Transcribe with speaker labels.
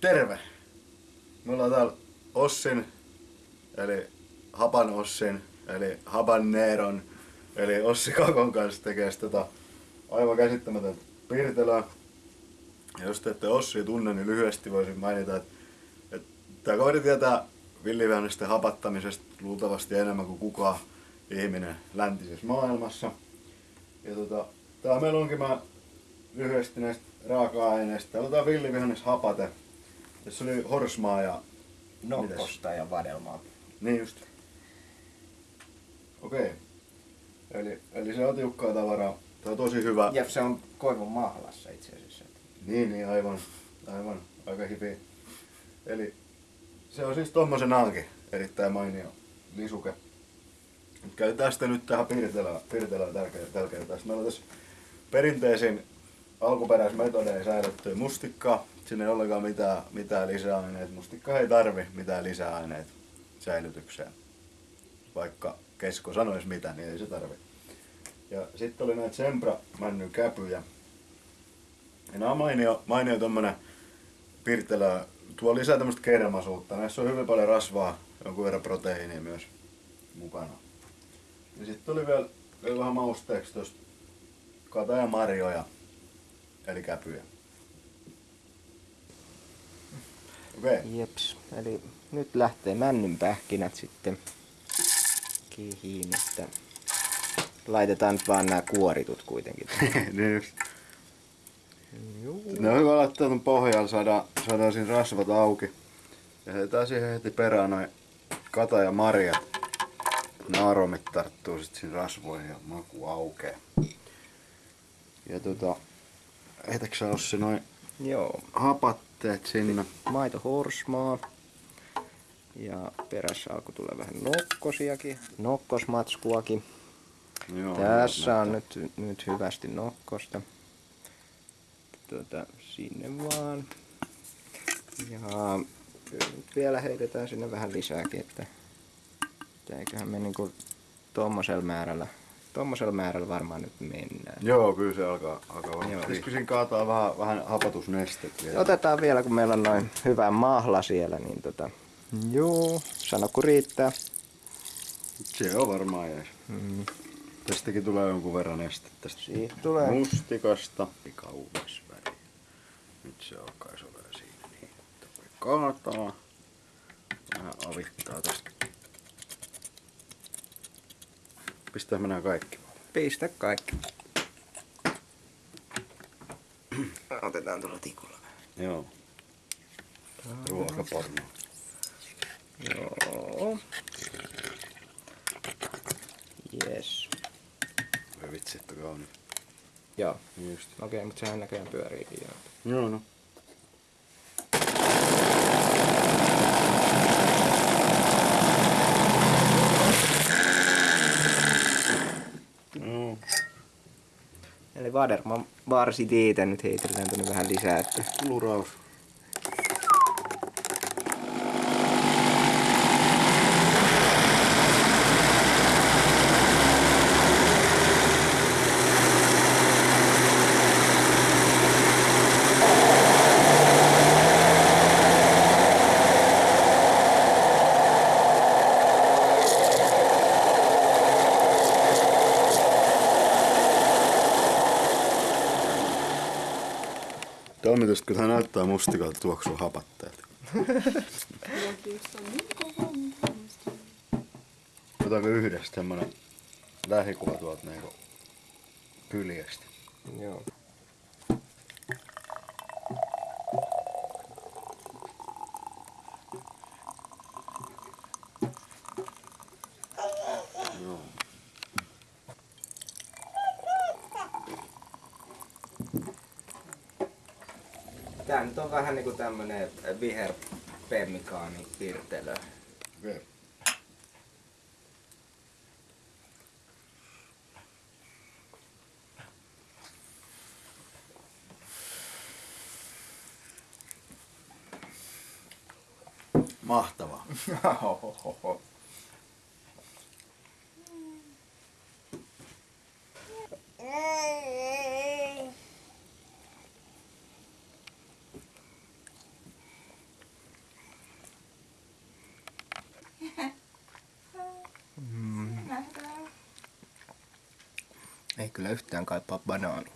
Speaker 1: Terve! Me ollaan täällä Ossin, eli Hapan Ossin, eli Habaneron, eli Ossi Kakon kanssa tekee tota aivan käsittämätöntä piirtelöä. Ja jos te ette Ossia tunne, niin lyhyesti voisin mainita, että, että tämä kaveri tietää villivähännösten hapattamisesta luultavasti enemmän kuin kukaan ihminen läntisessä maailmassa. Ja tota, tää meillä onkin mä lyhyesti näistä raaka-aineista. Täällä on tää. Tässä oli horsmaa ja...
Speaker 2: Nokkosta ja vadelmaa.
Speaker 1: Niin just. Okei. Okay. Eli, eli se on tiukkaa tavaraa. Tää on tosi hyvä.
Speaker 2: Ja se on koivun mahlassa itse asiassa.
Speaker 1: Niin, niin aivan. Aivan. Aika hipi. Eli se on siis tommosenaankin erittäin mainio lisuke. Käytetään sitä nyt tähän piirtelään tällä, tällä kertaa. Meillä on tässä perinteisin alkuperäismetodein säilyttyä mustikkaa. Siinä ei ollenkaan mitään, mitään lisäaineita. Mustikka ei tarvi mitään lisäaineita säilytykseen. Vaikka kesko sanoisi mitä, niin ei se tarvi. Ja sitten oli näitä Sempra käpyjä. Ja nämä on mainio, mainio tommonen pirtelö, tuo lisää tämmöistä kermasuutta. Näissä on hyvin paljon rasvaa, jonkun verran proteiinia myös mukana. Ja sitten tuli vielä, vielä vähän mausteeksi tuosta kataja marjoja, eli käpyjä. Okay.
Speaker 2: Jeps. Eli nyt lähtee männyn pähkinät sitten kihiin, että laitetaan nyt vaan nämä kuoritut kuitenkin.
Speaker 1: niin just.
Speaker 2: Juu.
Speaker 1: Ne on hyvä laittaa tuon pohjalla, saadaan, saadaan siinä rasvat auki. Ja heitetään siihen heti perään noin kata ja marjat. Ne aromit tarttuu sit siinä rasvoihin ja maku aukee. Ja tota, heitäks sä Ossi noin
Speaker 2: Joo.
Speaker 1: hapatteet sinne?
Speaker 2: Maito horsmaa. Ja perässä alkoi tulla vähän nokkosiakin, nokkosmatskuakin.
Speaker 1: Joo,
Speaker 2: Tässä on nyt, nyt hyvästi nokkosta. Tuota, sinne vaan. Ja nyt vielä heitetään sinne vähän lisääkin, että, että eiköhän me niinku tommosella määrällä, tommosella määrällä varmaan nyt mennään.
Speaker 1: Joo, kyllä se alkaa, alkaa varmaan. Pitäisikö siinä kaataa vähän, vähän hapatusnestet vielä?
Speaker 2: Otetaan vielä, kun meillä on noin hyvä mahla siellä, niin tota, joo, sano kun riittää.
Speaker 1: Se on varmaan jees.
Speaker 2: Mm.
Speaker 1: Tästäkin tulee jonkun verran nestettä tästä
Speaker 2: Siitä tulee.
Speaker 1: mustikasta. Kaunis väri. Nyt se alkaa olla siinä niin, että voi kaataa. Vähän avittaa tästä. Pistää mennään kaikki.
Speaker 2: Pistä kaikki. Otetaan tuolla tikulla.
Speaker 1: Joo. Ruokaporno.
Speaker 2: Joo. Yes.
Speaker 1: Voi vitsi, että kaunis.
Speaker 2: Joo.
Speaker 1: Just.
Speaker 2: Okei, mutta sehän näköjään pyöriikin jo.
Speaker 1: Joo, no.
Speaker 2: Eli Vaderman varsi teitä nyt heitellään tänne vähän lisää, että
Speaker 1: Luraus. Toimitus, kun hän näyttää mustikalta tuoksua hapatteelta. Otetaanko yhdessä tämmönen lähikuva tuolta niinku kyljestä?
Speaker 2: joo.
Speaker 1: Joo.
Speaker 2: Tää nyt on vähän niinku tämmönen viher pemmikaani pirtelö.
Speaker 1: Okei. Okay. Mahtavaa.
Speaker 2: Ei kyllä yhtään kaipaa banaania.